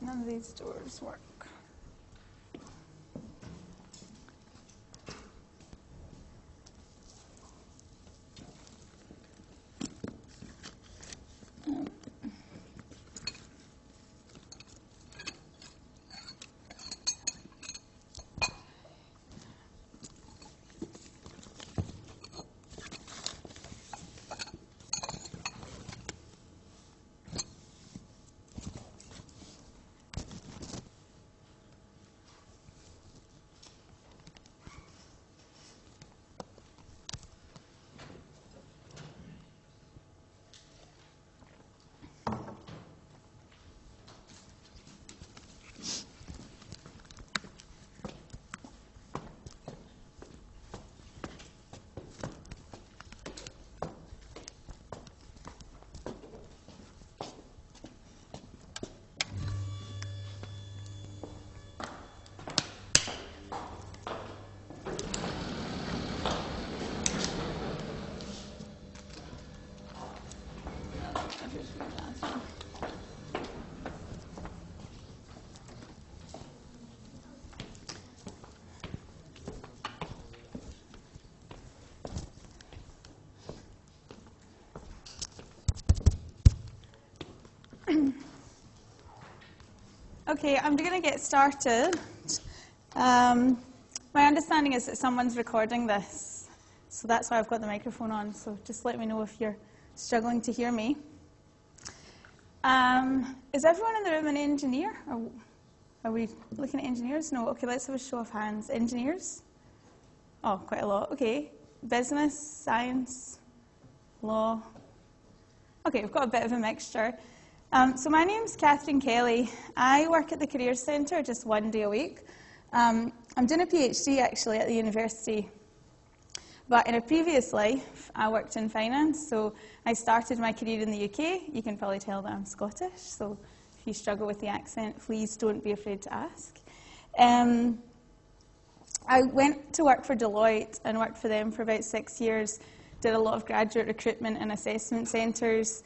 None of these doors work. Okay, I'm going to get started. Um, my understanding is that someone's recording this, so that's why I've got the microphone on. So just let me know if you're struggling to hear me. Um, is everyone in the room an engineer? Are, are we looking at engineers? No. Okay, let's have a show of hands. Engineers? Oh, quite a lot. Okay. Business, science, law. Okay, we've got a bit of a mixture. Um, so my name's Catherine Kelly. I work at the Careers Centre just one day a week. Um, I'm doing a PhD actually at the university. But in a previous life, I worked in finance. So I started my career in the UK. You can probably tell that I'm Scottish. So if you struggle with the accent, please don't be afraid to ask. Um, I went to work for Deloitte and worked for them for about six years. Did a lot of graduate recruitment and assessment centres.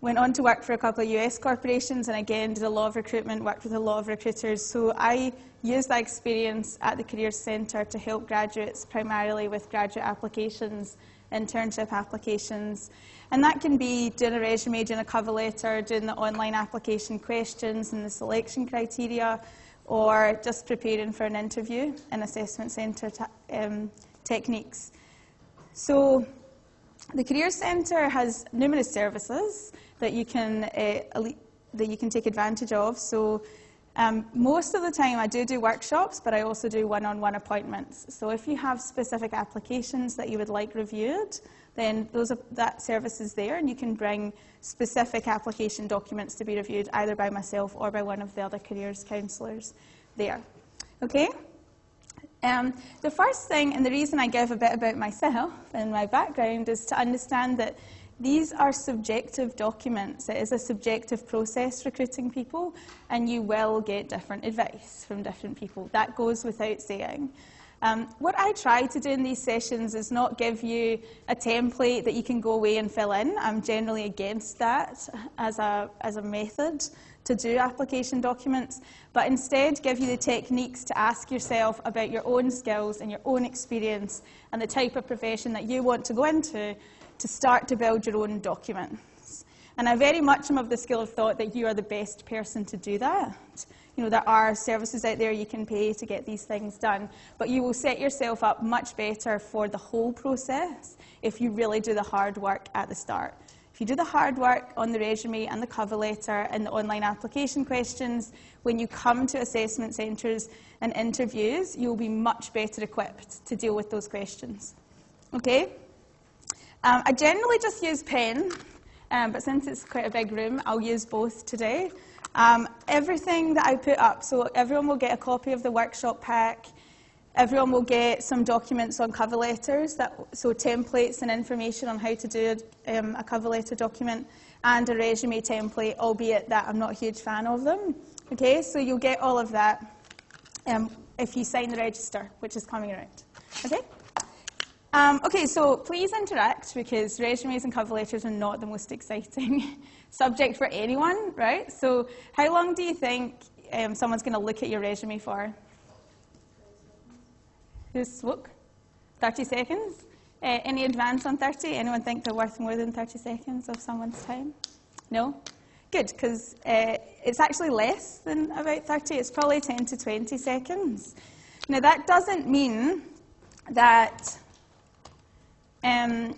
Went on to work for a couple of US corporations and again did a lot of recruitment, worked with a lot of recruiters. So I used that experience at the Careers Centre to help graduates primarily with graduate applications, internship applications. And that can be doing a resume, doing a cover letter, doing the online application questions and the selection criteria, or just preparing for an interview in assessment centre um, techniques. So the Careers Centre has numerous services that you can uh, that you can take advantage of. So um, most of the time I do do workshops, but I also do one-on-one appointments. So if you have specific applications that you would like reviewed, then those are, that service is there, and you can bring specific application documents to be reviewed either by myself or by one of the other careers counsellors there. Okay? Um, the first thing, and the reason I give a bit about myself and my background, is to understand that these are subjective documents. It is a subjective process recruiting people, and you will get different advice from different people. That goes without saying. Um, what I try to do in these sessions is not give you a template that you can go away and fill in. I'm generally against that as a, as a method to do application documents, but instead give you the techniques to ask yourself about your own skills and your own experience and the type of profession that you want to go into to start to build your own documents. And I very much am of the school of thought that you are the best person to do that. You know, there are services out there you can pay to get these things done, but you will set yourself up much better for the whole process if you really do the hard work at the start. If you do the hard work on the resume and the cover letter and the online application questions, when you come to assessment centres and interviews, you'll be much better equipped to deal with those questions. Okay? Um, I generally just use pen, um, but since it's quite a big room, I'll use both today. Um, everything that I put up, so everyone will get a copy of the workshop pack, everyone will get some documents on cover letters, that, so templates and information on how to do um, a cover letter document, and a resume template, albeit that I'm not a huge fan of them. Okay, so you'll get all of that um, if you sign the register, which is coming around. Okay? Um, okay, so please interact because resumes and cover letters are not the most exciting subject for anyone, right? So, how long do you think um, someone's going to look at your resume for? Who's spoke? 30 seconds? Uh, any advance on 30? Anyone think they're worth more than 30 seconds of someone's time? No? Good, because uh, it's actually less than about 30. It's probably 10 to 20 seconds. Now, that doesn't mean that um,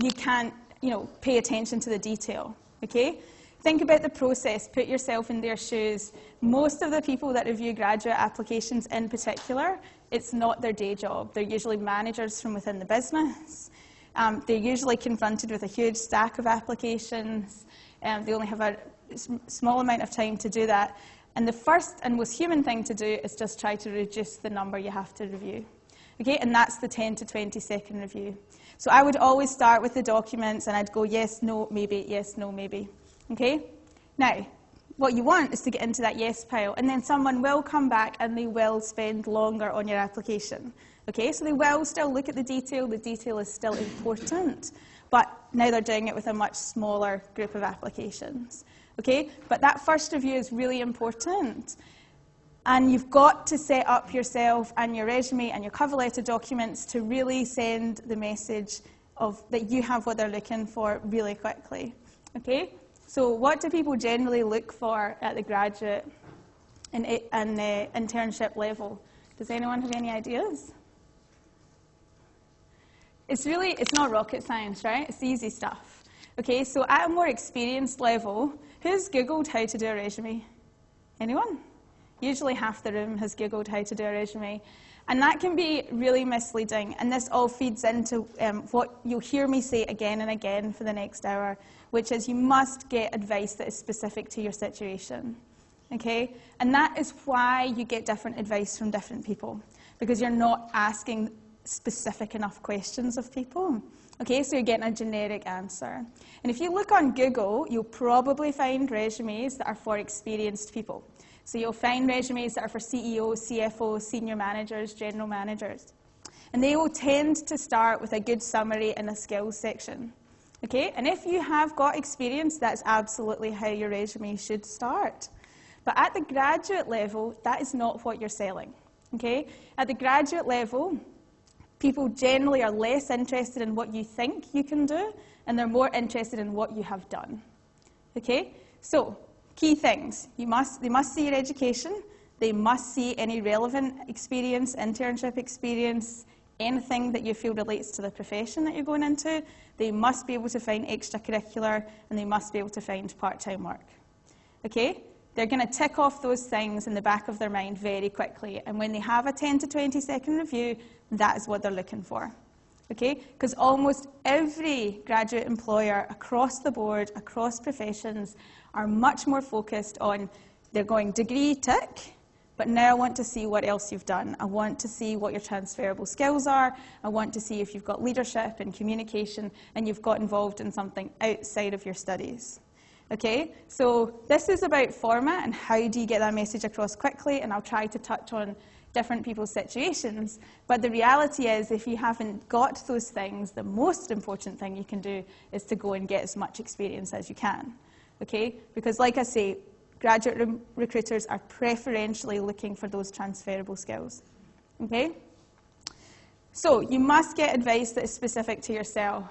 you can't, you know, pay attention to the detail, okay? Think about the process, put yourself in their shoes. Most of the people that review graduate applications in particular, it's not their day job. They're usually managers from within the business. Um, they're usually confronted with a huge stack of applications. Um, they only have a small amount of time to do that. And the first and most human thing to do is just try to reduce the number you have to review. Okay, and that's the 10 to 20 second review. So I would always start with the documents and I'd go yes, no, maybe, yes, no, maybe. Okay? Now, what you want is to get into that yes pile, and then someone will come back and they will spend longer on your application. Okay, so they will still look at the detail, the detail is still important, but now they're doing it with a much smaller group of applications. Okay, but that first review is really important. And you've got to set up yourself and your resume and your cover letter documents to really send the message of that you have what they're looking for really quickly. Okay? So, what do people generally look for at the graduate and, and uh, internship level? Does anyone have any ideas? It's really, it's not rocket science, right? It's easy stuff. Okay, so at a more experienced level, who's Googled how to do a resume? Anyone? Usually half the room has Googled how to do a resume. And that can be really misleading. And this all feeds into um, what you'll hear me say again and again for the next hour, which is you must get advice that is specific to your situation. Okay? And that is why you get different advice from different people, because you're not asking specific enough questions of people. Okay, so you're getting a generic answer. And if you look on Google, you'll probably find resumes that are for experienced people. So you'll find resumes that are for CEOs, CFOs, senior managers, general managers. And they will tend to start with a good summary and a skills section. Okay? And if you have got experience, that's absolutely how your resume should start. But at the graduate level, that is not what you're selling. Okay? At the graduate level, people generally are less interested in what you think you can do, and they're more interested in what you have done. Okay? So, Key things. You must, they must see your education. They must see any relevant experience, internship experience, anything that you feel relates to the profession that you're going into. They must be able to find extracurricular and they must be able to find part-time work. Okay? They're going to tick off those things in the back of their mind very quickly. And when they have a 10 to 20 second review, that is what they're looking for. Okay? Because almost every graduate employer across the board, across professions, are much more focused on they're going degree tick, but now I want to see what else you've done. I want to see what your transferable skills are. I want to see if you've got leadership and communication and you've got involved in something outside of your studies. Okay, so this is about format and how do you get that message across quickly, and I'll try to touch on different people's situations. But the reality is, if you haven't got those things, the most important thing you can do is to go and get as much experience as you can okay? Because like I say, graduate re recruiters are preferentially looking for those transferable skills, okay? So you must get advice that is specific to yourself,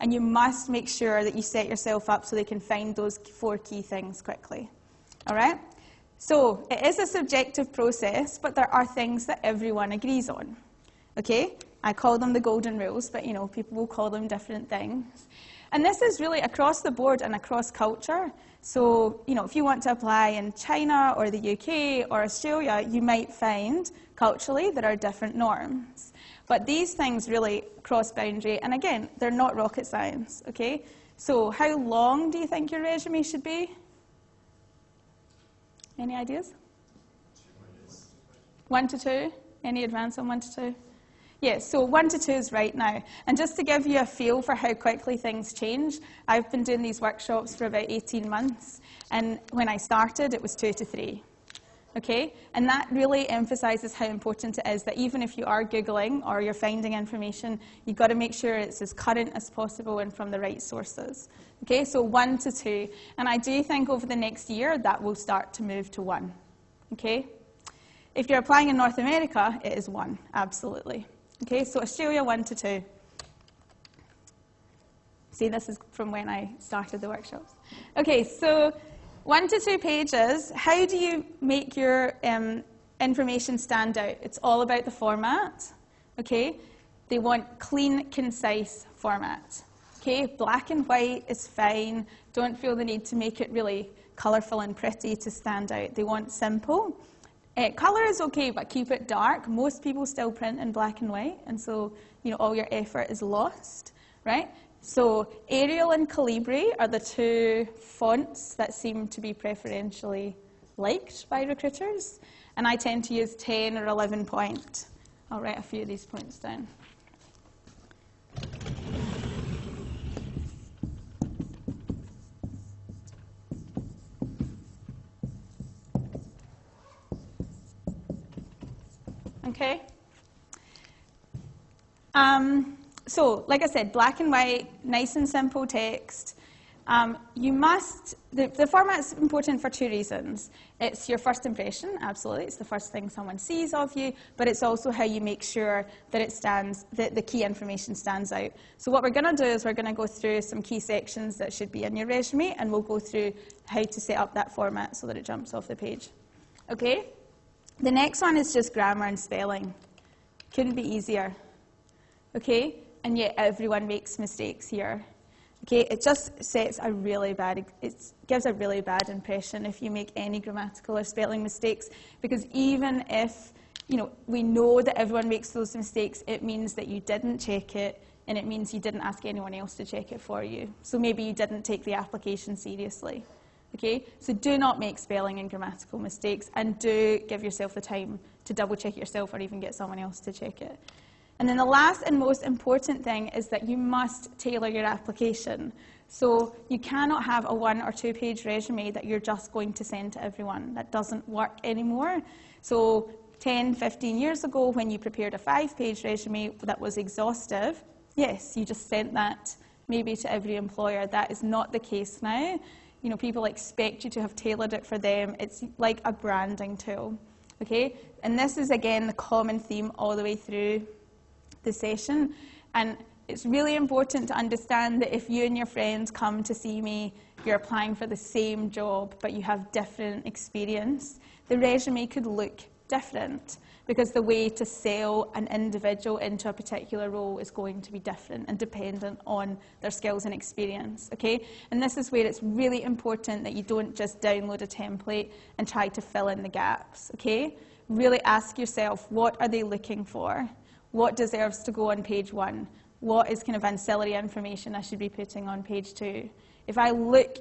and you must make sure that you set yourself up so they can find those four key things quickly, all right? So it is a subjective process, but there are things that everyone agrees on, okay? I call them the golden rules, but you know, people will call them different things. And this is really across the board and across culture. So, you know, if you want to apply in China or the UK or Australia, you might find culturally there are different norms. But these things really cross boundary, and again, they're not rocket science, okay? So, how long do you think your resume should be? Any ideas? One to two? Any advance on one to two? Yes, so one to two is right now. And just to give you a feel for how quickly things change, I've been doing these workshops for about 18 months. And when I started, it was two to three. Okay? And that really emphasizes how important it is that even if you are Googling or you're finding information, you've got to make sure it's as current as possible and from the right sources. Okay, so one to two. And I do think over the next year that will start to move to one. Okay? If you're applying in North America, it is one, absolutely. Okay, so Australia, one to two. See, this is from when I started the workshops. Okay, so one to two pages. How do you make your um, information stand out? It's all about the format. Okay, they want clean, concise format. Okay, black and white is fine. Don't feel the need to make it really colourful and pretty to stand out. They want simple. Uh, colour is okay, but keep it dark. Most people still print in black and white, and so you know all your effort is lost, right? So Arial and Calibri are the two fonts that seem to be preferentially liked by recruiters, and I tend to use 10 or 11 point. I'll write a few of these points down. Okay? Um, so, like I said, black and white, nice and simple text. Um, you must, the, the format's important for two reasons. It's your first impression, absolutely. It's the first thing someone sees of you, but it's also how you make sure that it stands, that the key information stands out. So what we're going to do is we're going to go through some key sections that should be in your resume, and we'll go through how to set up that format so that it jumps off the page. Okay? The next one is just grammar and spelling. Couldn't be easier. Okay? and yet everyone makes mistakes here. Okay, it just sets a really bad, it gives a really bad impression if you make any grammatical or spelling mistakes, because even if, you know, we know that everyone makes those mistakes, it means that you didn't check it, and it means you didn't ask anyone else to check it for you. So maybe you didn't take the application seriously. Okay, so do not make spelling and grammatical mistakes, and do give yourself the time to double check it yourself or even get someone else to check it. And then the last and most important thing is that you must tailor your application. So you cannot have a one or two page resume that you're just going to send to everyone. That doesn't work anymore. So 10, 15 years ago, when you prepared a five page resume that was exhaustive, yes, you just sent that maybe to every employer. That is not the case now. You know, people expect you to have tailored it for them. It's like a branding tool. Okay? And this is again the common theme all the way through the session. And it's really important to understand that if you and your friends come to see me, you're applying for the same job, but you have different experience, the resume could look different because the way to sell an individual into a particular role is going to be different and dependent on their skills and experience, okay? And this is where it's really important that you don't just download a template and try to fill in the gaps, okay? Really ask yourself, what are they looking for? What deserves to go on page one? What is kind of ancillary information I should be putting on page two? If I look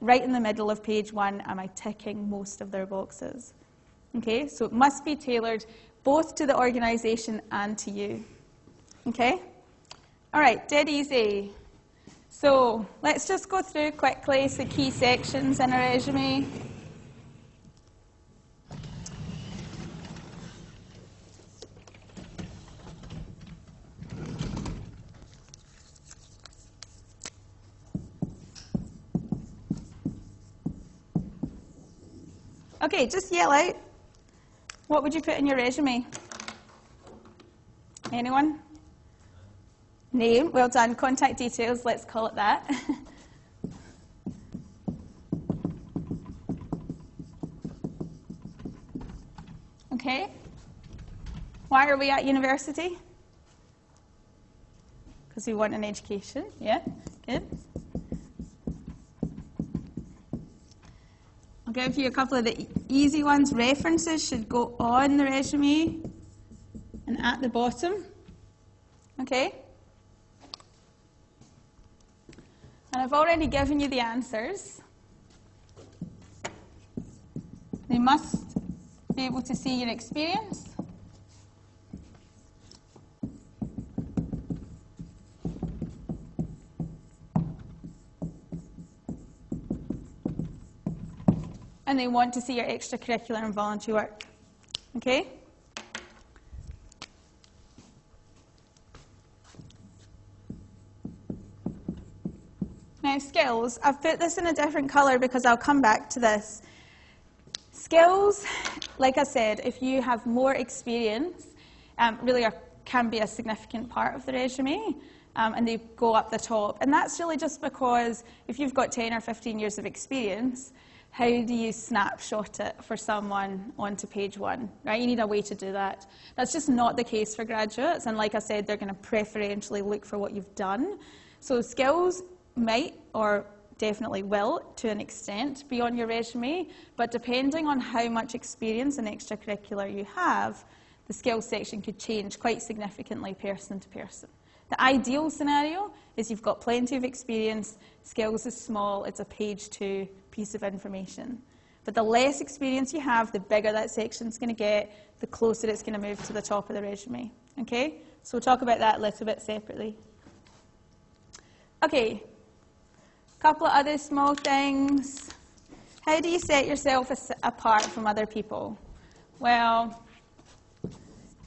right in the middle of page one, am I ticking most of their boxes? Okay, so it must be tailored both to the organization and to you. Okay? All right, dead easy. So let's just go through quickly the key sections in a resume. Okay, just yell out. What would you put in your resume? Anyone? Name, well done. Contact details, let's call it that. okay. Why are we at university? Because we want an education, yeah? Good. I'll give you a couple of the easy ones. References should go on the resume and at the bottom. Okay? And I've already given you the answers. They must be able to see your experience. They want to see your extracurricular and voluntary work. Okay? Now, skills, I've put this in a different colour because I'll come back to this. Skills, like I said, if you have more experience, um, really are, can be a significant part of the resume. Um, and they go up the top. And that's really just because if you've got 10 or 15 years of experience, how do you snapshot it for someone onto page one, right? You need a way to do that. That's just not the case for graduates. And like I said, they're going to preferentially look for what you've done. So skills might or definitely will, to an extent, be on your resume, but depending on how much experience and extracurricular you have, the skills section could change quite significantly person to person. The ideal scenario is you've got plenty of experience, skills is small, it's a page two piece of information. But the less experience you have, the bigger that section's going to get, the closer it's going to move to the top of the resume. Okay? So we'll talk about that a little bit separately. Okay, a couple of other small things. How do you set yourself apart from other people? Well,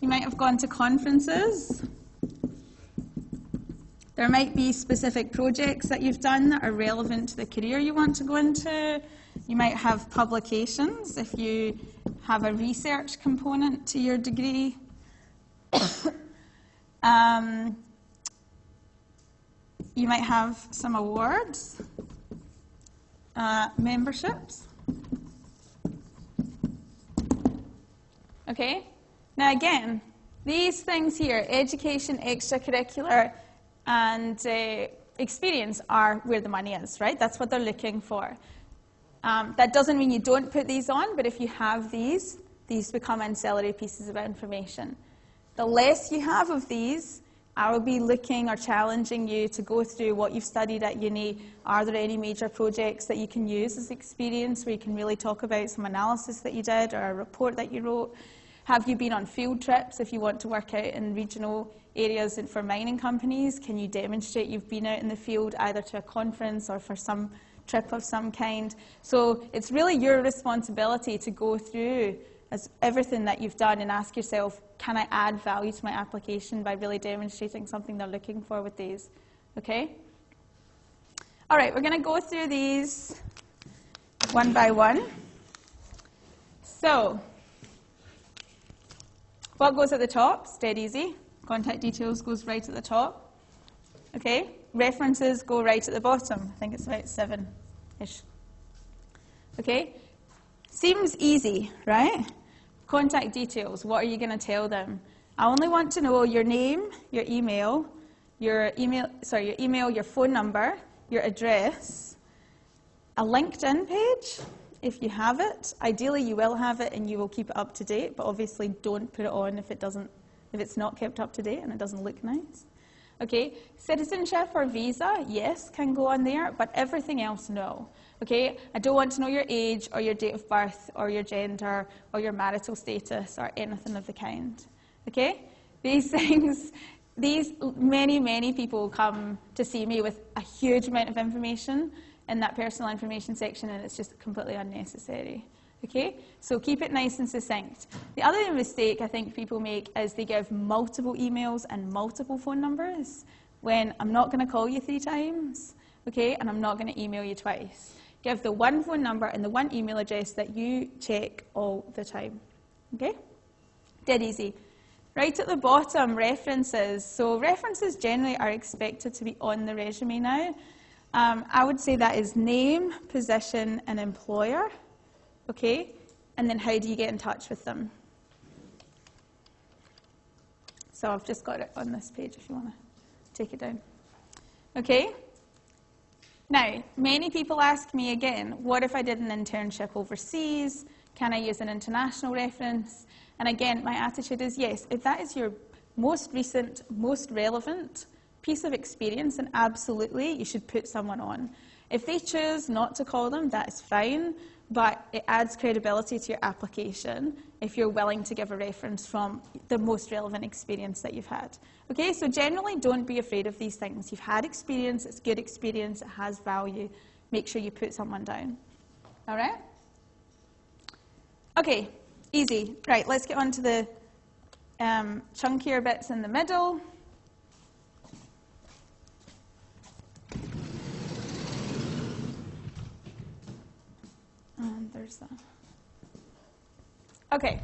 you might have gone to conferences. There might be specific projects that you've done that are relevant to the career you want to go into. You might have publications if you have a research component to your degree. um, you might have some awards, uh, memberships. Okay? Now, again, these things here education, extracurricular, and uh, experience are where the money is, right? That's what they're looking for. Um, that doesn't mean you don't put these on, but if you have these, these become ancillary pieces of information. The less you have of these, I will be looking or challenging you to go through what you've studied at uni. Are there any major projects that you can use as experience where you can really talk about some analysis that you did or a report that you wrote? Have you been on field trips if you want to work out in regional areas and for mining companies? Can you demonstrate you've been out in the field either to a conference or for some trip of some kind? So it's really your responsibility to go through as everything that you've done and ask yourself, can I add value to my application by really demonstrating something they're looking for with these? Okay? All right, we're going to go through these one by one. So, what goes at the top? Dead easy. Contact details goes right at the top. Okay? References go right at the bottom. I think it's about seven-ish. Okay? Seems easy, right? Contact details, what are you going to tell them? I only want to know your name, your email, your email, sorry, your email, your phone number, your address, a LinkedIn page, if you have it. Ideally, you will have it and you will keep it up to date, but obviously don't put it on if it doesn't, if it's not kept up to date and it doesn't look nice. Okay, citizenship or visa, yes, can go on there, but everything else, no. Okay, I don't want to know your age or your date of birth or your gender or your marital status or anything of the kind. Okay, these things, these many, many people come to see me with a huge amount of information in that personal information section and it's just completely unnecessary. Okay, so keep it nice and succinct. The other mistake I think people make is they give multiple emails and multiple phone numbers when I'm not going to call you three times, okay, and I'm not going to email you twice. Give the one phone number and the one email address that you check all the time. Okay? Dead easy. Right at the bottom, references. So references generally are expected to be on the resume now. Um, I would say that is name, position, and employer. Okay? And then how do you get in touch with them? So I've just got it on this page if you want to take it down. Okay? Now, many people ask me again, what if I did an internship overseas? Can I use an international reference? And again, my attitude is yes, if that is your most recent, most relevant piece of experience, then absolutely you should put someone on. If they choose not to call them, that is fine, but it adds credibility to your application if you're willing to give a reference from the most relevant experience that you've had. Okay, so generally don't be afraid of these things. You've had experience, it's good experience, it has value. Make sure you put someone down. All right? Okay, easy. Right, let's get on to the um, chunkier bits in the middle. And there's that. Okay.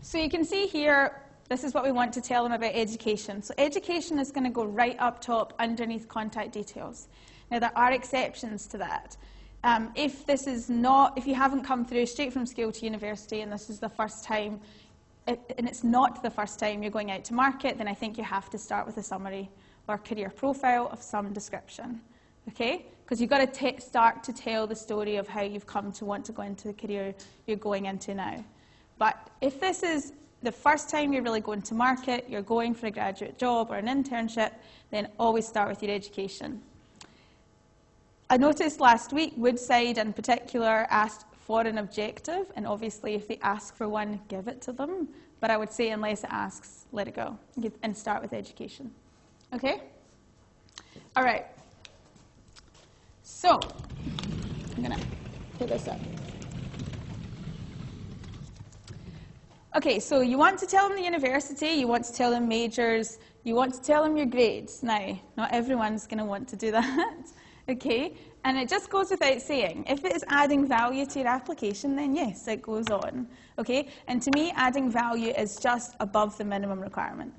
So you can see here, this is what we want to tell them about education. So education is going to go right up top underneath contact details. Now there are exceptions to that. Um, if this is not, if you haven't come through straight from school to university and this is the first time, and it's not the first time you're going out to market, then I think you have to start with a summary or career profile of some description. Okay? Because you've got to start to tell the story of how you've come to want to go into the career you're going into now. But if this is the first time you're really going to market, you're going for a graduate job or an internship, then always start with your education. I noticed last week Woodside in particular asked for an objective, and obviously if they ask for one, give it to them. But I would say unless it asks, let it go and start with education. Okay? All right. So, I'm going to put this up. Okay, so you want to tell them the university, you want to tell them majors, you want to tell them your grades. Now, not everyone's going to want to do that, okay? And it just goes without saying, if it is adding value to your application, then yes, it goes on, okay? And to me, adding value is just above the minimum requirement,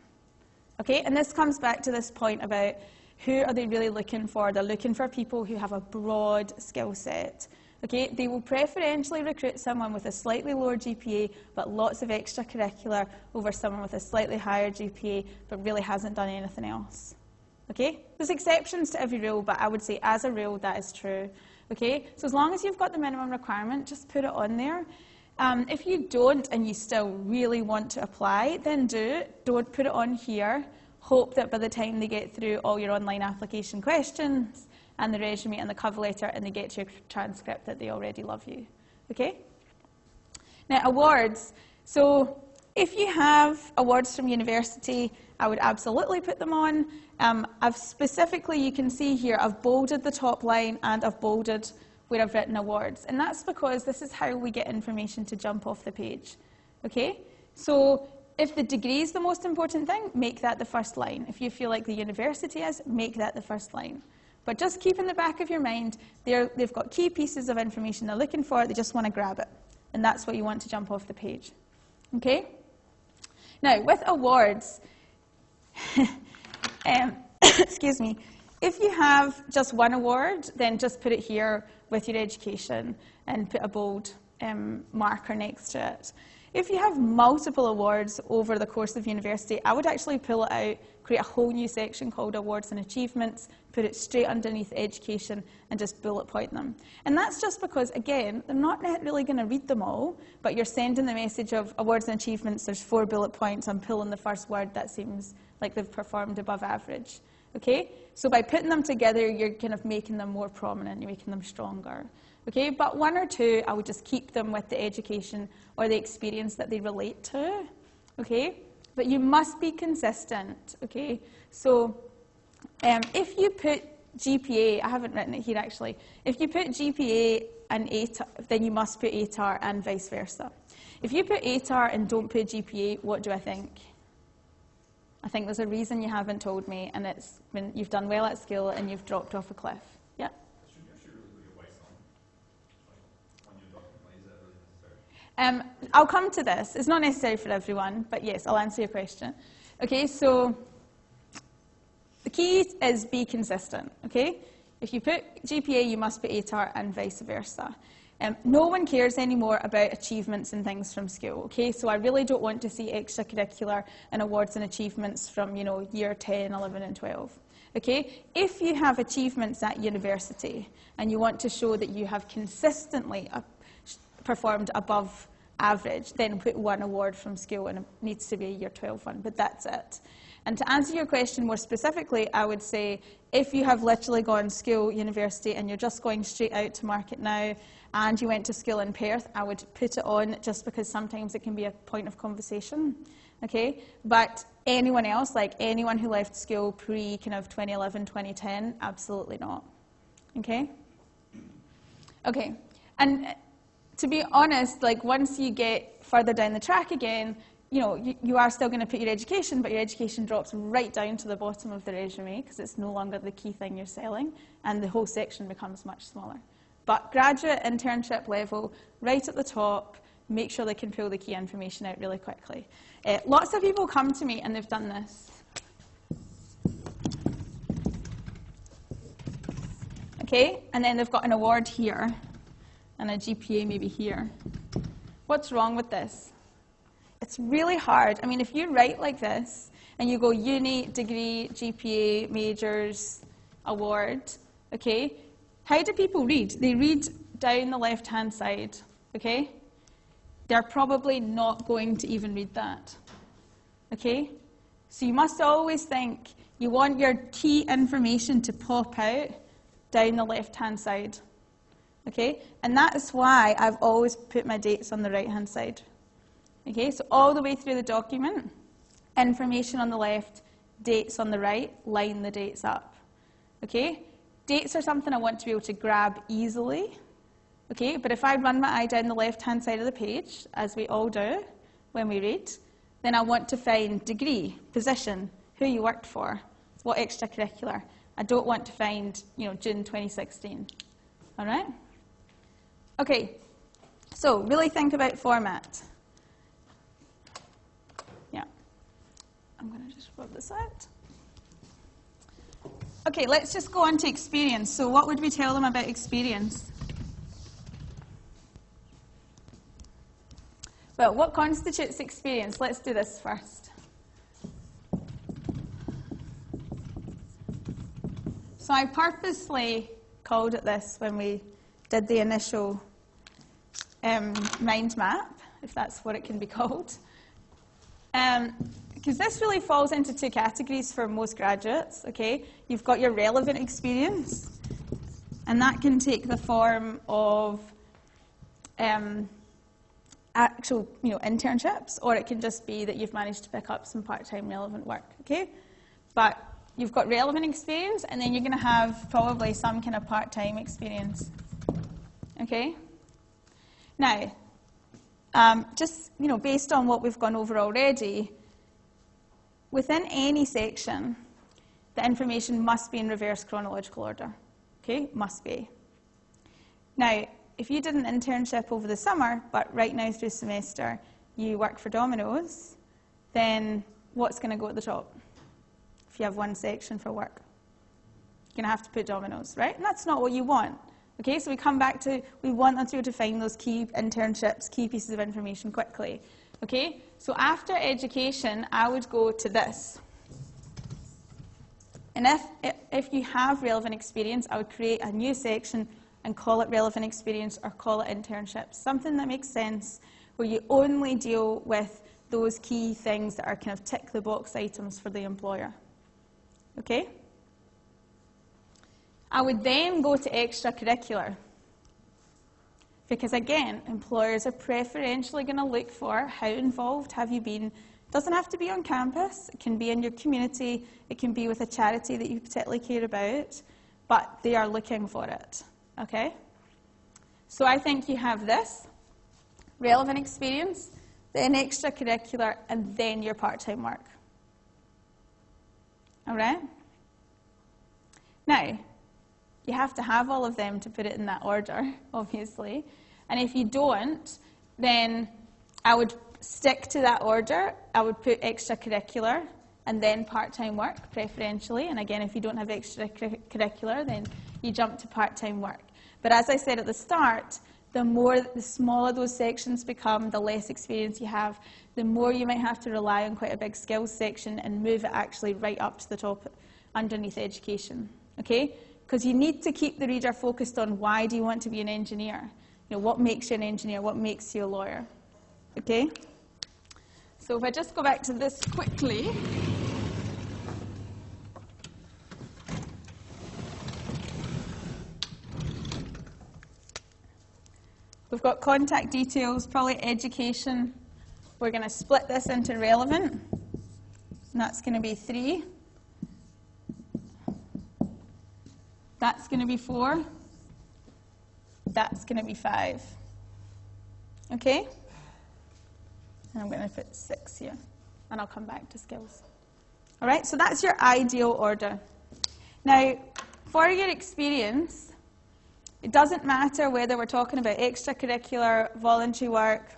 okay? And this comes back to this point about who are they really looking for? They're looking for people who have a broad skill set, Okay, they will preferentially recruit someone with a slightly lower GPA but lots of extracurricular over someone with a slightly higher GPA but really hasn't done anything else. Okay, there's exceptions to every rule, but I would say as a rule that is true. Okay, so as long as you've got the minimum requirement, just put it on there. Um, if you don't and you still really want to apply, then do. Don't put it on here. Hope that by the time they get through all your online application questions, and the resume and the cover letter and they get your transcript that they already love you. Okay? Now, awards. So if you have awards from university, I would absolutely put them on. Um, I've specifically, you can see here, I've bolded the top line and I've bolded where I've written awards. And that's because this is how we get information to jump off the page. Okay? So if the degree is the most important thing, make that the first line. If you feel like the university is, make that the first line. But just keep in the back of your mind, they've got key pieces of information they're looking for, they just want to grab it. And that's what you want to jump off the page. Okay? Now, with awards, um, excuse me, if you have just one award, then just put it here with your education and put a bold um, marker next to it. If you have multiple awards over the course of university, I would actually pull it out, create a whole new section called Awards and Achievements, put it straight underneath education, and just bullet point them. And that's just because, again, they're not really going to read them all, but you're sending the message of Awards and Achievements, there's four bullet points, I'm pulling the first word that seems like they've performed above average. Okay? So by putting them together, you're kind of making them more prominent, you're making them stronger. Okay, but one or two, I would just keep them with the education or the experience that they relate to. Okay, but you must be consistent. Okay, so um, if you put GPA, I haven't written it here actually. If you put GPA and ATAR, then you must put ATAR and vice versa. If you put ATAR and don't put GPA, what do I think? I think there's a reason you haven't told me, and it's when you've done well at school and you've dropped off a cliff. Um, I'll come to this. It's not necessary for everyone, but yes, I'll answer your question. Okay, so the key is be consistent, okay? If you put GPA, you must put ATAR and vice versa. Um, no one cares anymore about achievements and things from school, okay? So I really don't want to see extracurricular and awards and achievements from, you know, year 10, 11 and 12. Okay? If you have achievements at university and you want to show that you have consistently performed above average, then put one award from school and it needs to be a year 12 one, but that's it. And to answer your question more specifically, I would say if you have literally gone school, university, and you're just going straight out to market now, and you went to school in Perth, I would put it on just because sometimes it can be a point of conversation. Okay? But anyone else, like anyone who left school pre kind of 2011, 2010, absolutely not. Okay? Okay. And uh, to be honest, like once you get further down the track again, you know, you, you are still going to put your education, but your education drops right down to the bottom of the resume because it's no longer the key thing you're selling, and the whole section becomes much smaller. But graduate internship level, right at the top, make sure they can pull the key information out really quickly. Uh, lots of people come to me and they've done this. Okay, and then they've got an award here and a GPA maybe here. What's wrong with this? It's really hard. I mean, if you write like this and you go uni, degree, GPA, majors, award, okay, how do people read? They read down the left hand side, okay? They're probably not going to even read that, okay? So you must always think you want your key information to pop out down the left hand side. Okay? And that is why I've always put my dates on the right hand side. Okay, so all the way through the document, information on the left, dates on the right, line the dates up. Okay? Dates are something I want to be able to grab easily. Okay, but if I run my eye down the left hand side of the page, as we all do when we read, then I want to find degree, position, who you worked for, what extracurricular. I don't want to find, you know, June 2016. All right? Okay, so really think about format. Yeah. I'm going to just rub this out. Okay, let's just go on to experience. So what would we tell them about experience? Well, what constitutes experience? Let's do this first. So I purposely called it this when we did the initial um, mind map, if that's what it can be called. Um, because this really falls into two categories for most graduates, okay? You've got your relevant experience, and that can take the form of um, actual, you know, internships, or it can just be that you've managed to pick up some part-time relevant work, okay? But you've got relevant experience, and then you're going to have probably some kind of part-time experience, okay? Now, um, just, you know, based on what we've gone over already, Within any section, the information must be in reverse chronological order. Okay, must be. Now, if you did an internship over the summer, but right now through semester you work for Domino's, then what's going to go at the top? If you have one section for work, you're going to have to put Domino's, right? And that's not what you want. Okay, so we come back to we want them to be able to find those key internships, key pieces of information quickly. Okay, so after education, I would go to this. And if, if you have relevant experience, I would create a new section and call it relevant experience or call it internships. Something that makes sense where you only deal with those key things that are kind of tick the box items for the employer. Okay? I would then go to extracurricular. Because again, employers are preferentially going to look for how involved have you been. It doesn't have to be on campus, it can be in your community, it can be with a charity that you particularly care about, but they are looking for it. Okay? So I think you have this relevant experience, then extracurricular, and then your part time work. All right? Now, you have to have all of them to put it in that order, obviously. And if you don't, then I would stick to that order. I would put extracurricular and then part-time work, preferentially. And again, if you don't have extracurricular, then you jump to part-time work. But as I said at the start, the more, the smaller those sections become, the less experience you have, the more you might have to rely on quite a big skills section and move it actually right up to the top underneath education. Okay? Because you need to keep the reader focused on why do you want to be an engineer? You know, what makes you an engineer? What makes you a lawyer? Okay? So if I just go back to this quickly. We've got contact details, probably education. We're going to split this into relevant. And that's going to be three. That's going to be 4. That's going to be 5. Okay? And I'm going to put 6 here. And I'll come back to skills. All right, so that's your ideal order. Now, for your experience, it doesn't matter whether we're talking about extracurricular, voluntary work,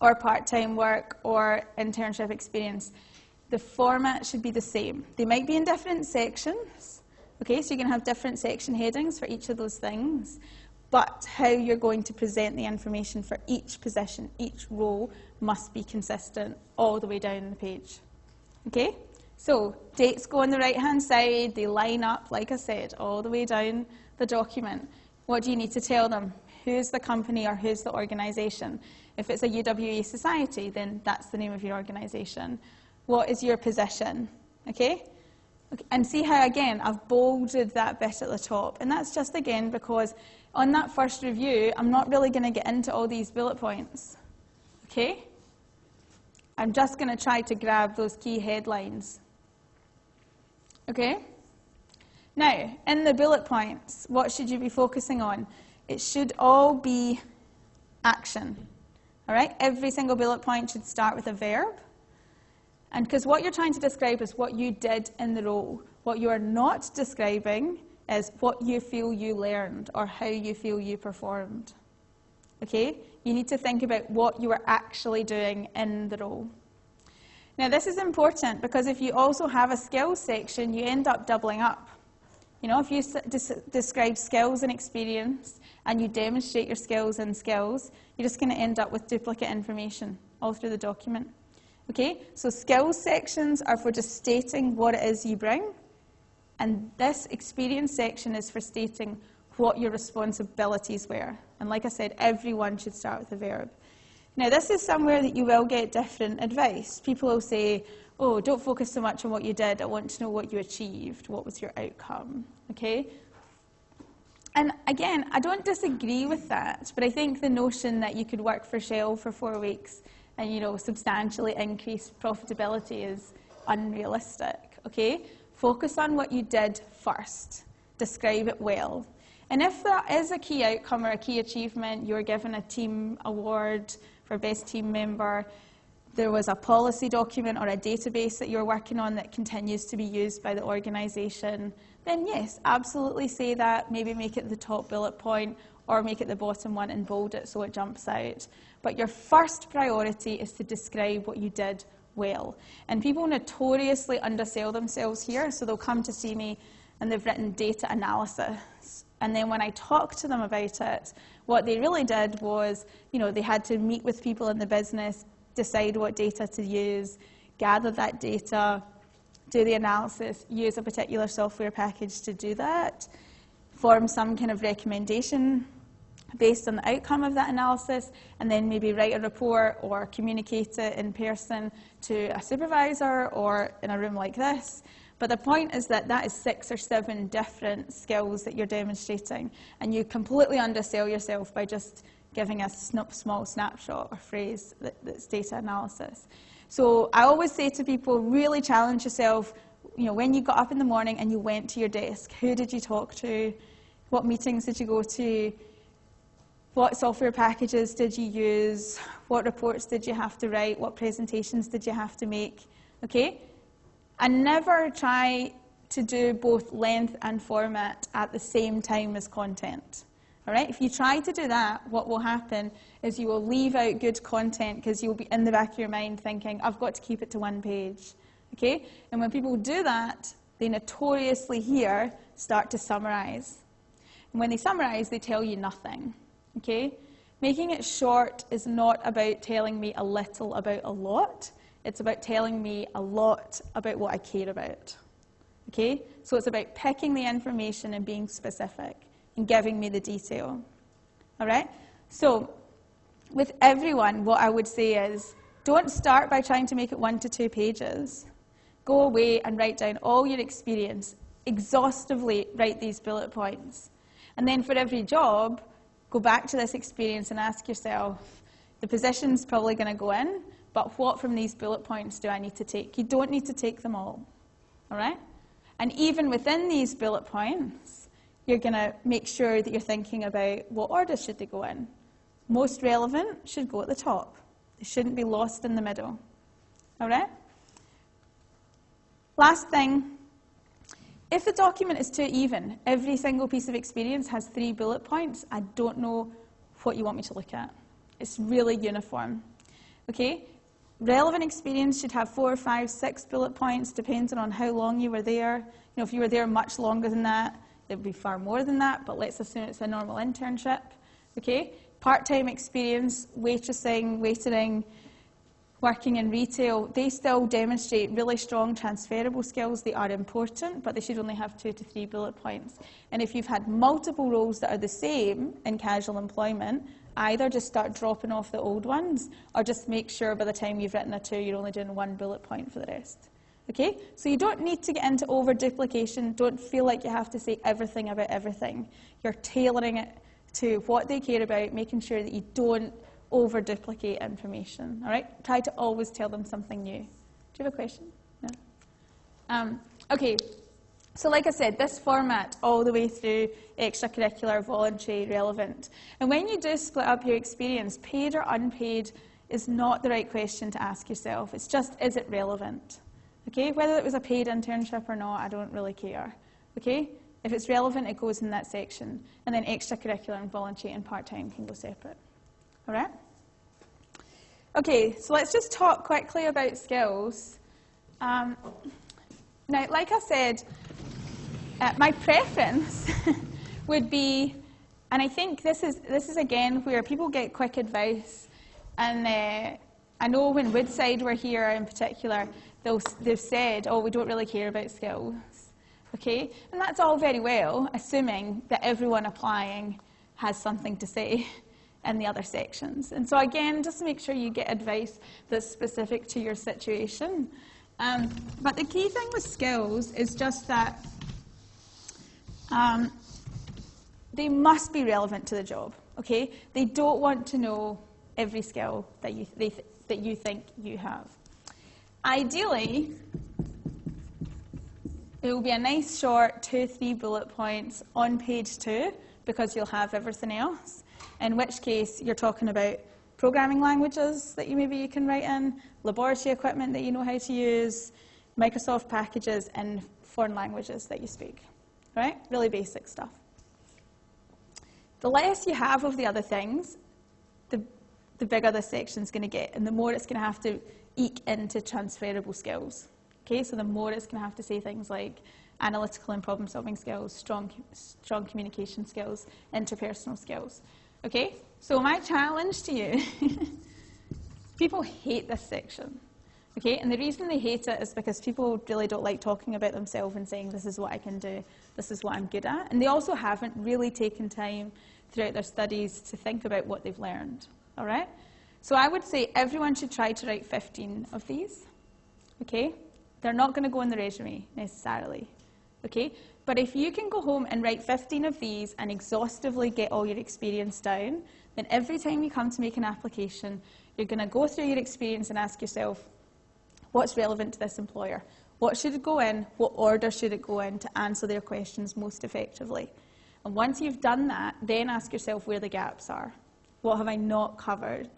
or part-time work, or internship experience. The format should be the same. They might be in different sections, okay, so you're going to have different section headings for each of those things, but how you're going to present the information for each position, each role, must be consistent all the way down the page. Okay? So dates go on the right-hand side, they line up, like I said, all the way down the document. What do you need to tell them? Who's the company or who's the organisation? If it's a UWA society, then that's the name of your organisation. What is your position? Okay? okay? And see how, again, I've bolded that bit at the top. And that's just, again, because on that first review, I'm not really going to get into all these bullet points. Okay? I'm just going to try to grab those key headlines. Okay? Now, in the bullet points, what should you be focusing on? It should all be action. All right? Every single bullet point should start with a verb. And because what you're trying to describe is what you did in the role. What you are not describing is what you feel you learned or how you feel you performed. Okay? You need to think about what you are actually doing in the role. Now, this is important because if you also have a skills section, you end up doubling up. You know, if you describe skills and experience and you demonstrate your skills and skills, you're just going to end up with duplicate information all through the document. Okay, so skills sections are for just stating what it is you bring, and this experience section is for stating what your responsibilities were. And like I said, everyone should start with a verb. Now, this is somewhere that you will get different advice. People will say, oh, don't focus so much on what you did. I want to know what you achieved. What was your outcome? Okay? And again, I don't disagree with that, but I think the notion that you could work for Shell for four weeks and, you know, substantially increase profitability is unrealistic, okay? Focus on what you did first. Describe it well. And if there is a key outcome or a key achievement, you're given a team award for best team member, there was a policy document or a database that you're working on that continues to be used by the organisation, then yes, absolutely say that. Maybe make it the top bullet point or make it the bottom one and bold it so it jumps out. But your first priority is to describe what you did well. And people notoriously undersell themselves here, so they'll come to see me and they've written data analysis. And then when I talk to them about it, what they really did was, you know, they had to meet with people in the business, decide what data to use, gather that data, do the analysis, use a particular software package to do that, form some kind of recommendation based on the outcome of that analysis, and then maybe write a report or communicate it in person to a supervisor or in a room like this. But the point is that that is six or seven different skills that you're demonstrating, and you completely undersell yourself by just giving a small snapshot or phrase that, that's data analysis. So I always say to people, really challenge yourself. You know, when you got up in the morning and you went to your desk, who did you talk to? What meetings did you go to? What software packages did you use? What reports did you have to write? What presentations did you have to make? Okay? And never try to do both length and format at the same time as content. All right? If you try to do that, what will happen is you will leave out good content because you'll be in the back of your mind thinking, I've got to keep it to one page. Okay? And when people do that, they notoriously here start to summarize. And when they summarize, they tell you nothing. Okay? Making it short is not about telling me a little about a lot. It's about telling me a lot about what I care about. Okay? So it's about picking the information and being specific and giving me the detail. All right? So with everyone, what I would say is don't start by trying to make it one to two pages. Go away and write down all your experience. Exhaustively write these bullet points. And then for every job, go back to this experience and ask yourself, the position's probably going to go in, but what from these bullet points do I need to take? You don't need to take them all, all right? And even within these bullet points, you're going to make sure that you're thinking about what order should they go in. Most relevant should go at the top. They shouldn't be lost in the middle. All right? Last thing, if the document is too even, every single piece of experience has three bullet points, I don't know what you want me to look at. It's really uniform. Okay? Relevant experience should have four, five, six bullet points, depending on how long you were there. You know, if you were there much longer than that, it would be far more than that, but let's assume it's a normal internship. Okay? Part-time experience, waitressing, waitering, working in retail, they still demonstrate really strong transferable skills. They are important, but they should only have two to three bullet points. And if you've had multiple roles that are the same in casual employment, either just start dropping off the old ones or just make sure by the time you've written a two, you're only doing one bullet point for the rest. Okay? So you don't need to get into over duplication. Don't feel like you have to say everything about everything. You're tailoring it to what they care about, making sure that you don't over duplicate information. All right? Try to always tell them something new. Do you have a question? No? Um, okay. So, like I said, this format all the way through extracurricular, voluntary, relevant. And when you do split up your experience, paid or unpaid is not the right question to ask yourself. It's just, is it relevant? Okay? Whether it was a paid internship or not, I don't really care. Okay? If it's relevant, it goes in that section. And then extracurricular and voluntary and part time can go separate. All right? Okay, so let's just talk quickly about skills. Um, now, like I said, uh, my preference would be, and I think this is, this is again where people get quick advice. And uh, I know when Woodside were here in particular, they've said, oh, we don't really care about skills. Okay? And that's all very well, assuming that everyone applying has something to say in the other sections. And so again, just make sure you get advice that's specific to your situation. Um, but the key thing with skills is just that um, they must be relevant to the job. Okay, they don't want to know every skill that you th that you think you have. Ideally, it will be a nice short two, three bullet points on page two because you'll have everything else in which case you're talking about programming languages that you maybe you can write in, laboratory equipment that you know how to use, Microsoft packages, and foreign languages that you speak. Right? Really basic stuff. The less you have of the other things, the, the bigger this section's going to get, and the more it's going to have to eke into transferable skills. Okay, so the more it's going to have to say things like analytical and problem solving skills, strong, strong communication skills, interpersonal skills. Okay? So my challenge to you, people hate this section. Okay? And the reason they hate it is because people really don't like talking about themselves and saying, this is what I can do, this is what I'm good at. And they also haven't really taken time throughout their studies to think about what they've learned. All right? So I would say everyone should try to write 15 of these. Okay? They're not going to go in the resume necessarily. Okay? But if you can go home and write 15 of these and exhaustively get all your experience down, then every time you come to make an application, you're going to go through your experience and ask yourself, what's relevant to this employer? What should it go in? What order should it go in to answer their questions most effectively? And once you've done that, then ask yourself where the gaps are. What have I not covered?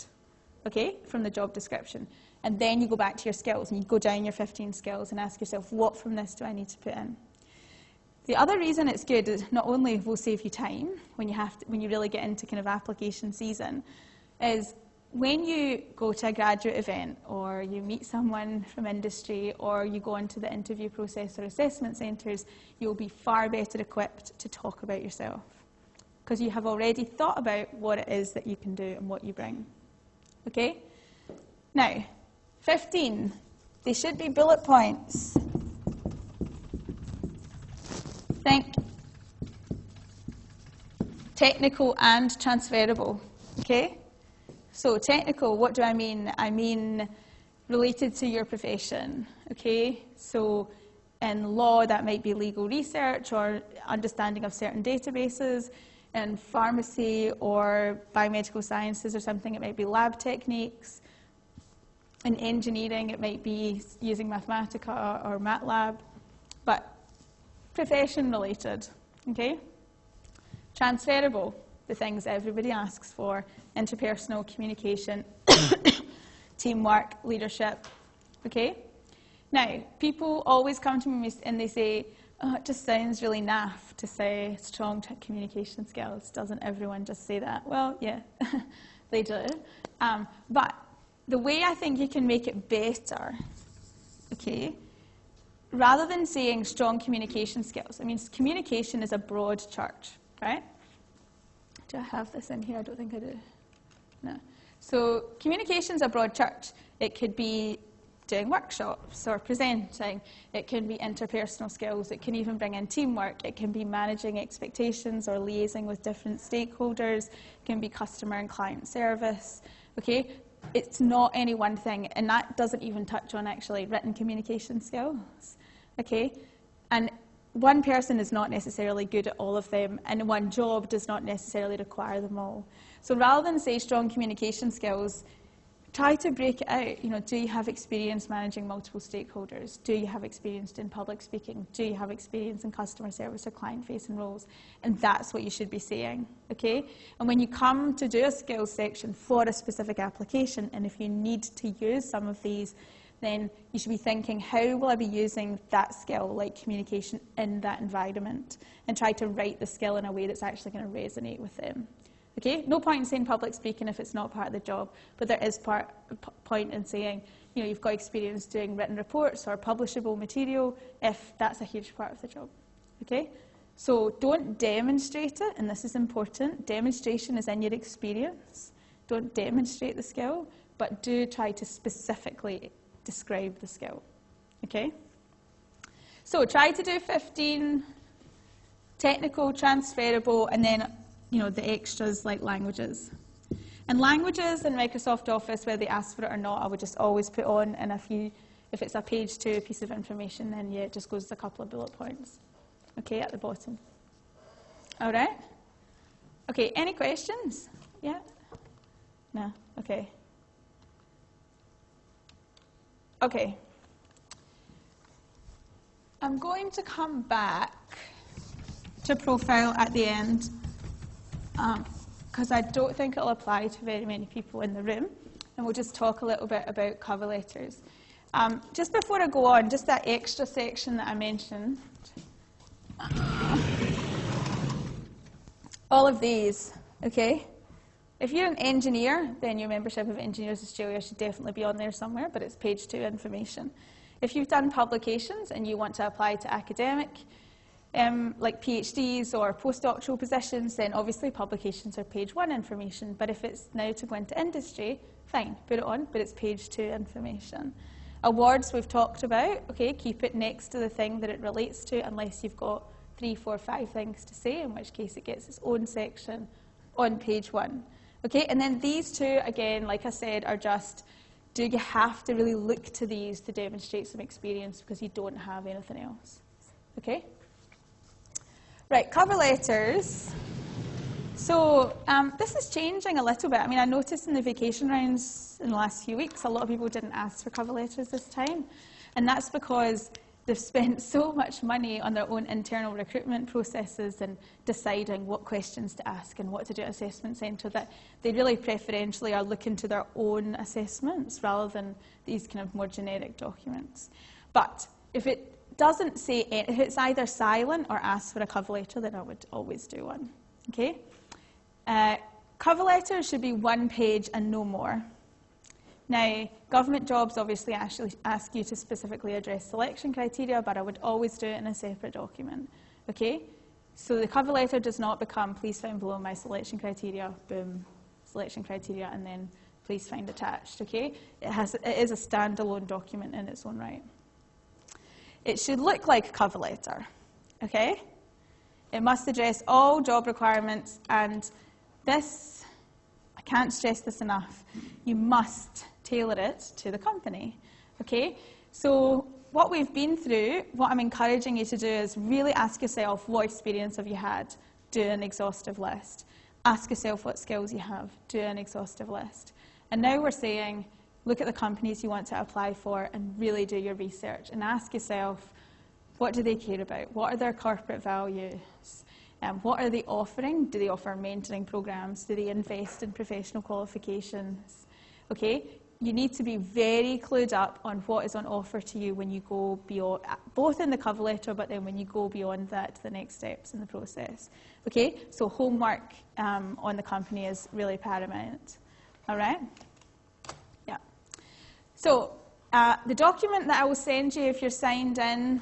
Okay, from the job description. And then you go back to your skills and you go down your 15 skills and ask yourself, what from this do I need to put in? The other reason it's good is not only will save you time when you, have to, when you really get into kind of application season, is when you go to a graduate event or you meet someone from industry or you go into the interview process or assessment centres, you'll be far better equipped to talk about yourself because you have already thought about what it is that you can do and what you bring. Okay? Now, 15. They should be bullet points think technical and transferable. Okay? So technical, what do I mean? I mean related to your profession. Okay? So in law, that might be legal research or understanding of certain databases. In pharmacy or biomedical sciences or something, it might be lab techniques. In engineering, it might be using Mathematica or MATLAB. But profession related, okay? Transferable, the things everybody asks for, interpersonal communication, teamwork, leadership, okay? Now, people always come to me and they say, oh, it just sounds really naff to say strong communication skills. Doesn't everyone just say that? Well, yeah, they do. Um, but the way I think you can make it better, okay, rather than saying strong communication skills, I mean, communication is a broad church, right? Do I have this in here? I don't think I do. No. So communication is a broad church. It could be doing workshops or presenting. It can be interpersonal skills. It can even bring in teamwork. It can be managing expectations or liaising with different stakeholders. It can be customer and client service. Okay, it's not any one thing, and that doesn't even touch on actually written communication skills. Okay, and one person is not necessarily good at all of them, and one job does not necessarily require them all. So rather than say strong communication skills, try to break it out. You know, do you have experience managing multiple stakeholders? Do you have experience in public speaking? Do you have experience in customer service or client-facing roles? And that's what you should be saying, okay? And when you come to do a skills section for a specific application, and if you need to use some of these, then you should be thinking, how will I be using that skill, like communication, in that environment? And try to write the skill in a way that's actually going to resonate with them. Okay, no point in saying public speaking if it's not part of the job, but there is part, point in saying, you know, you've got experience doing written reports or publishable material if that's a huge part of the job. Okay, so don't demonstrate it, and this is important. Demonstration is in your experience. Don't demonstrate the skill, but do try to specifically describe the skill. Okay? So try to do 15 technical, transferable, and then you know, the extras like languages. And languages in Microsoft Office, whether they ask for it or not, I would just always put on, and if, you, if it's a page two piece of information, then yeah, it just goes as a couple of bullet points, okay, at the bottom. All right? Okay, any questions? Yeah? No? Okay. Okay. I'm going to come back to profile at the end because um, I don't think it'll apply to very many people in the room. And we'll just talk a little bit about cover letters. Um, just before I go on, just that extra section that I mentioned. All of these, okay? If you're an engineer, then your membership of Engineers Australia should definitely be on there somewhere, but it's page two information. If you've done publications and you want to apply to academic, um, like PhDs or postdoctoral positions, then obviously publications are page one information. But if it's now to go into industry, fine, put it on, but it's page two information. Awards we've talked about, okay, keep it next to the thing that it relates to unless you've got three, four, five things to say, in which case it gets its own section on page one. Okay, and then these two, again, like I said, are just, do you have to really look to these to demonstrate some experience because you don't have anything else? Okay? Right, cover letters. So um, this is changing a little bit. I mean, I noticed in the vacation rounds in the last few weeks, a lot of people didn't ask for cover letters this time. And that's because they've spent so much money on their own internal recruitment processes and deciding what questions to ask and what to do at assessment centre that they really preferentially are looking to their own assessments rather than these kind of more generic documents. But if it doesn't say, if it's either silent or asks for a cover letter, then I would always do one. Okay? Uh, cover letter should be one page and no more. Now, government jobs obviously actually ask you to specifically address selection criteria, but I would always do it in a separate document. Okay? So the cover letter does not become, please find below my selection criteria, boom, selection criteria, and then please find attached. Okay? It, has, it is a standalone document in its own right. It should look like a cover letter, okay? It must address all job requirements, and this, I can't stress this enough, you must tailor it to the company, okay? So what we've been through, what I'm encouraging you to do is really ask yourself what experience have you had? Do an exhaustive list. Ask yourself what skills you have. Do an exhaustive list. And now we're saying, look at the companies you want to apply for and really do your research and ask yourself, What do they care about? What are their corporate values? Um, what are they offering? Do they offer mentoring programs? Do they invest in professional qualifications? Okay, you need to be very clued up on what is on offer to you when you go beyond, both in the cover letter, but then when you go beyond that to the next steps in the process. Okay, so homework um, on the company is really paramount. All right? So uh, the document that I will send you if you're signed in,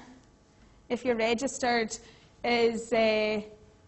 if you're registered, is. Uh,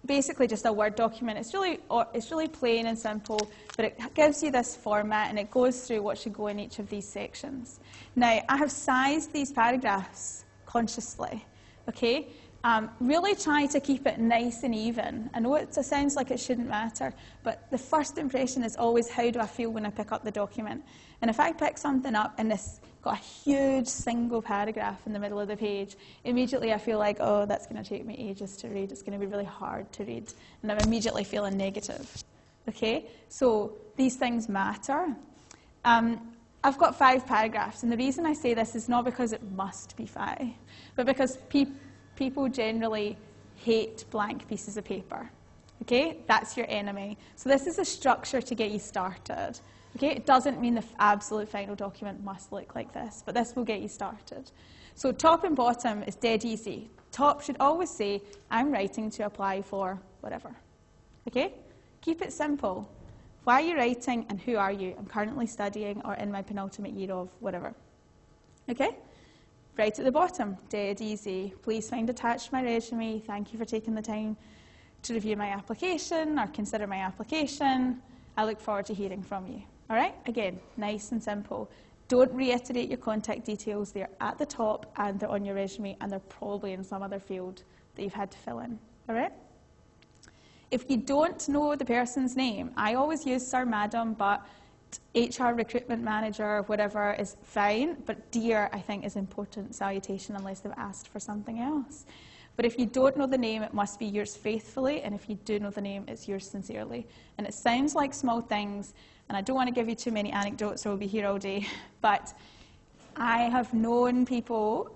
basically just a Word document. It's really, it's really plain and simple, but it gives you this format and it goes through what should go in each of these sections. Now, I have sized these paragraphs consciously, okay? Um, really try to keep it nice and even. I know it sounds like it shouldn't matter, but the first impression is always how do I feel when I pick up the document. And if I pick something up and it's got a huge single paragraph in the middle of the page, immediately I feel like, oh, that's going to take me ages to read. It's going to be really hard to read. And I'm immediately feeling negative. Okay? So these things matter. Um, I've got five paragraphs, and the reason I say this is not because it must be five, but because pe people generally hate blank pieces of paper. Okay? That's your enemy. So this is a structure to get you started. Okay, it doesn't mean the absolute final document must look like this, but this will get you started. So top and bottom is dead easy. Top should always say, I'm writing to apply for whatever. Okay? Keep it simple. Why are you writing and who are you? I'm currently studying or in my penultimate year of whatever. Okay? Right at the bottom, dead easy. Please find attached my resume. Thank you for taking the time to review my application or consider my application. I look forward to hearing from you. All right, again, nice and simple. Don't reiterate your contact details. They're at the top and they're on your resume and they're probably in some other field that you've had to fill in. All right? If you don't know the person's name, I always use Sir Madam, but HR recruitment manager, whatever, is fine. But dear, I think, is important salutation unless they've asked for something else. But if you don't know the name, it must be yours faithfully, and if you do know the name, it's yours sincerely. And it sounds like small things, and I don't want to give you too many anecdotes or we'll be here all day, but I have known people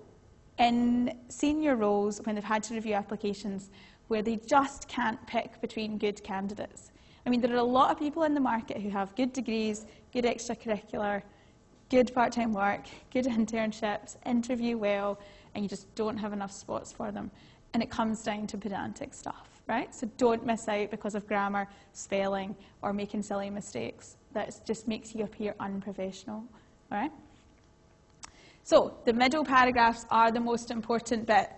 in senior roles when they've had to review applications where they just can't pick between good candidates. I mean, there are a lot of people in the market who have good degrees, good extracurricular, good part-time work, good internships, interview well, and you just don't have enough spots for them. And it comes down to pedantic stuff, right? So don't miss out because of grammar, spelling, or making silly mistakes that just makes you appear unprofessional. All right? So the middle paragraphs are the most important bit.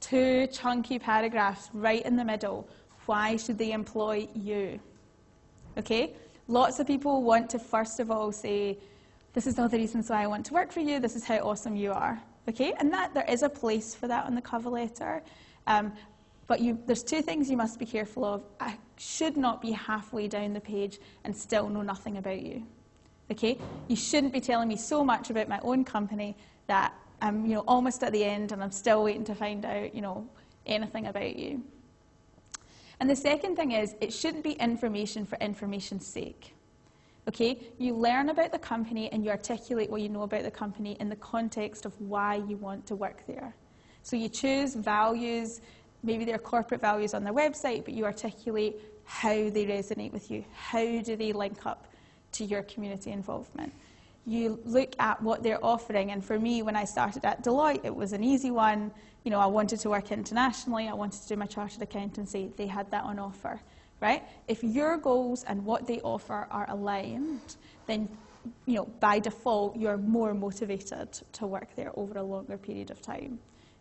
Two chunky paragraphs right in the middle. Why should they employ you? Okay? Lots of people want to first of all say, this is all the reasons why I want to work for you, this is how awesome you are. Okay? And that there is a place for that on the cover letter. Um, but you, there's two things you must be careful of. I should not be halfway down the page and still know nothing about you. Okay? You shouldn't be telling me so much about my own company that I'm you know, almost at the end and I'm still waiting to find out you know, anything about you. And the second thing is, it shouldn't be information for information's sake. Okay? You learn about the company and you articulate what you know about the company in the context of why you want to work there. So you choose values maybe their corporate values on their website, but you articulate how they resonate with you. How do they link up to your community involvement? You look at what they're offering, and for me, when I started at Deloitte, it was an easy one. You know, I wanted to work internationally, I wanted to do my chartered accountancy, they had that on offer, right? If your goals and what they offer are aligned, then you know, by default, you're more motivated to work there over a longer period of time.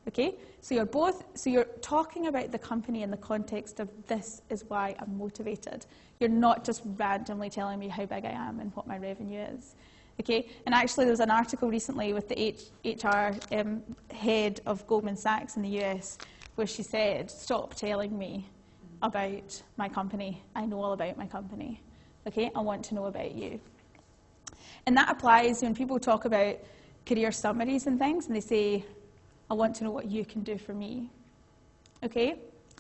Okay? So you're both, so you're talking about the company in the context of this is why I'm motivated. You're not just randomly telling me how big I am and what my revenue is. Okay? And actually, there was an article recently with the H HR um, head of Goldman Sachs in the US where she said, Stop telling me about my company. I know all about my company. Okay? I want to know about you. And that applies when people talk about career summaries and things and they say, I want to know what you can do for me. Okay?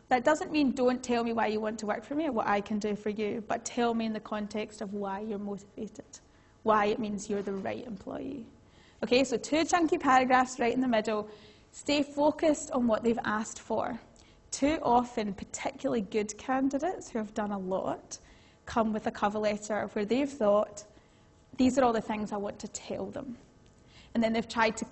That doesn't mean don't tell me why you want to work for me or what I can do for you, but tell me in the context of why you're motivated, why it means you're the right employee. Okay, so two chunky paragraphs right in the middle. Stay focused on what they've asked for. Too often, particularly good candidates who have done a lot come with a cover letter where they've thought, these are all the things I want to tell them. And then they've tried to